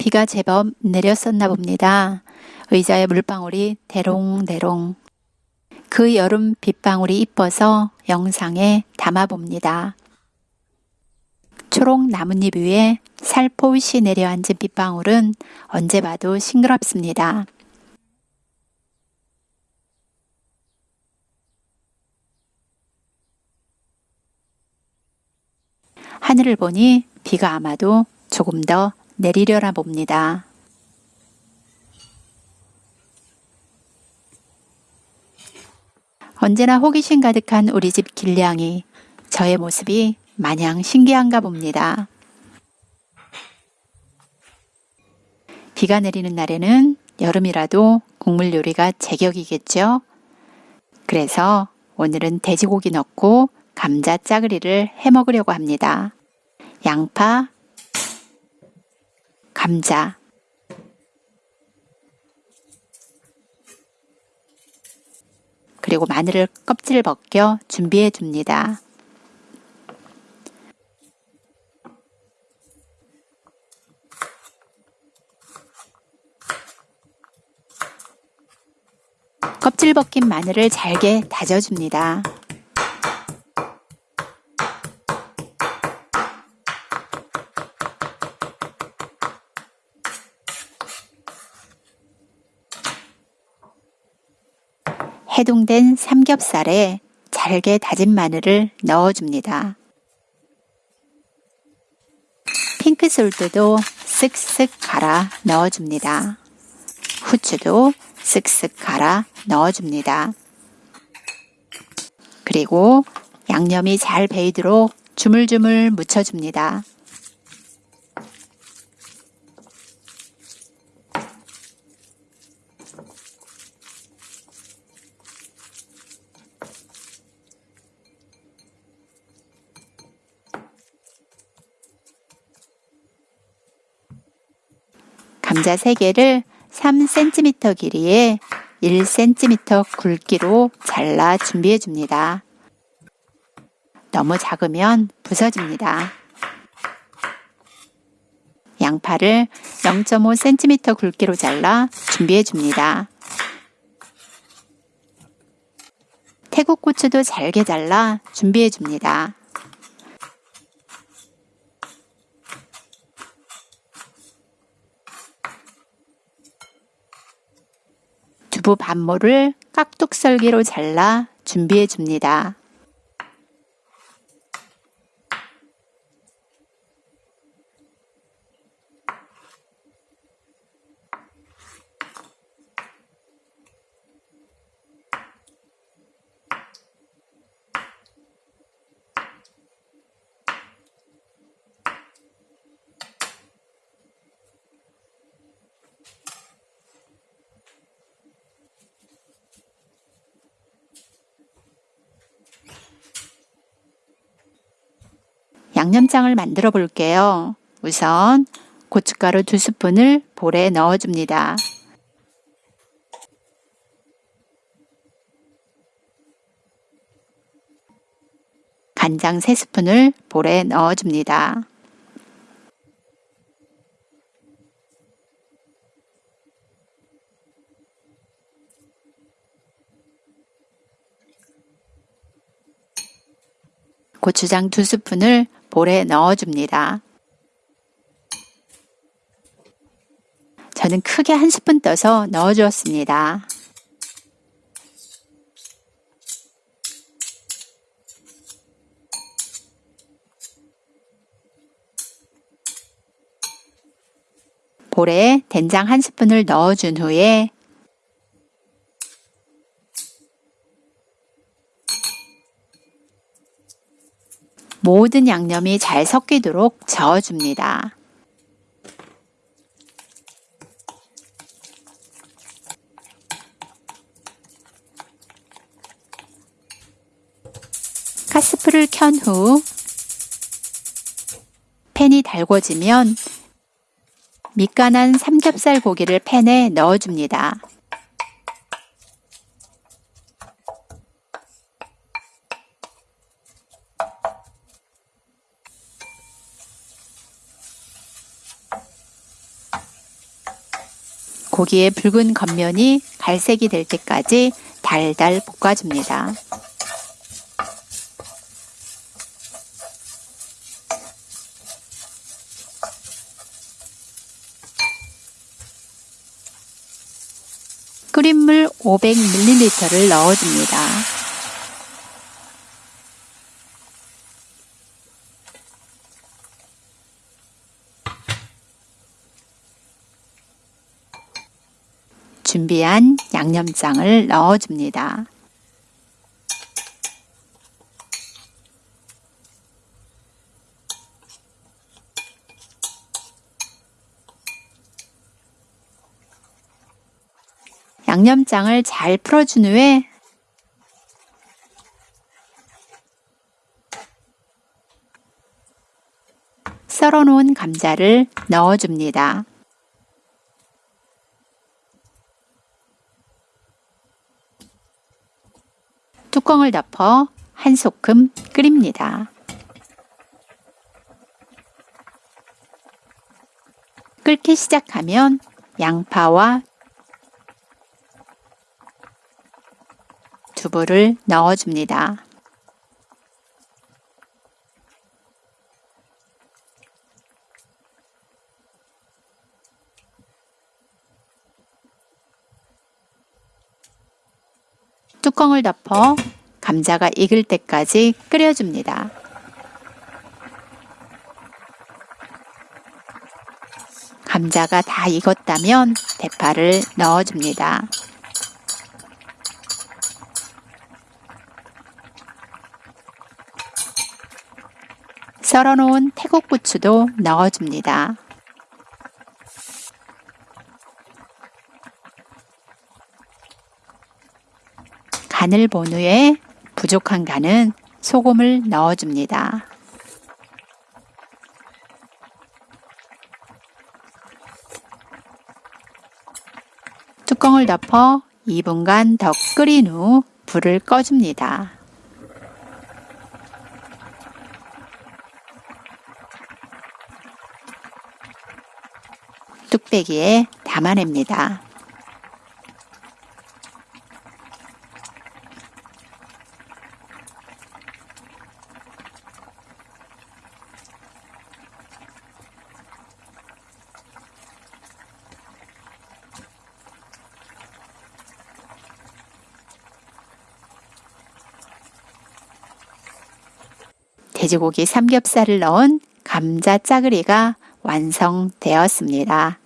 비가 제법 내렸었나 봅니다. 의자에 물방울이 대롱대롱. 그 여름 빗방울이 이뻐서 영상에 담아봅니다. 초록 나뭇잎 위에 살포시 내려앉은 빗방울은 언제 봐도 싱그럽습니다. 하늘을 보니 비가 아마도 조금 더 내리려나 봅니다. 언제나 호기심 가득한 우리 집 길냥이 저의 모습이 마냥 신기한가 봅니다. 비가 내리는 날에는 여름이라도 국물 요리가 제격이겠죠? 그래서 오늘은 돼지고기 넣고 감자 짜글이를 해 먹으려고 합니다. 양파, 감자, 그리고 마늘을 껍질 벗겨 준비해 줍니다. 껍질 벗긴 마늘을 잘게 다져줍니다. 해동된 삼겹살에 잘게 다진 마늘을 넣어줍니다. 핑크솔트도 쓱쓱 갈아 넣어줍니다. 후추도 쓱쓱 갈아 넣어줍니다. 그리고 양념이 잘 배이도록 주물주물 묻혀줍니다. 감자 3개를 3cm 길이에 1cm 굵기로 잘라 준비해 줍니다. 너무 작으면 부서집니다. 양파를 0.5cm 굵기로 잘라 준비해 줍니다. 태국 고추도 잘게 잘라 준비해 줍니다. 두부 반모를 깍둑썰기로 잘라 준비해 줍니다. 양념장을 만들어 볼게요. 우선 고춧가루 두 스푼을 볼에 넣어줍니다. 간장 3스푼을 볼에 넣어줍니다. 고추장 두 스푼을 볼에 넣어줍니다. 저는 크게 한 스푼 떠서 넣어주었습니다. 볼에 된장 한 스푼을 넣어준 후에 모든 양념이 잘 섞이도록 저어줍니다. 가스불을 켠 후 팬이 달궈지면 밑간한 삼겹살 고기를 팬에 넣어줍니다. 고기의 붉은 겉면이 갈색이 될 때까지 달달 볶아줍니다. 끓인 물 500ml를 넣어줍니다. 준비한 양념장을 넣어줍니다. 양념장을 잘 풀어준 후에 썰어 놓은 감자를 넣어줍니다. 뚜껑을 덮어 한 소끔 끓입니다. 끓기 시작하면 양파와 두부를 넣어줍니다. 뚜껑을 덮어 감자가 익을 때까지 끓여줍니다. 감자가 다 익었다면 대파를 넣어줍니다. 썰어놓은 태국부추도 넣어줍니다. 간을 본 후에 부족한 간은 소금을 넣어줍니다. 뚜껑을 덮어 2분간 더 끓인 후 불을 꺼줍니다. 뚝배기에 담아냅니다. 돼지고기 삼겹살을 넣은 감자 짜글이가 완성되었습니다.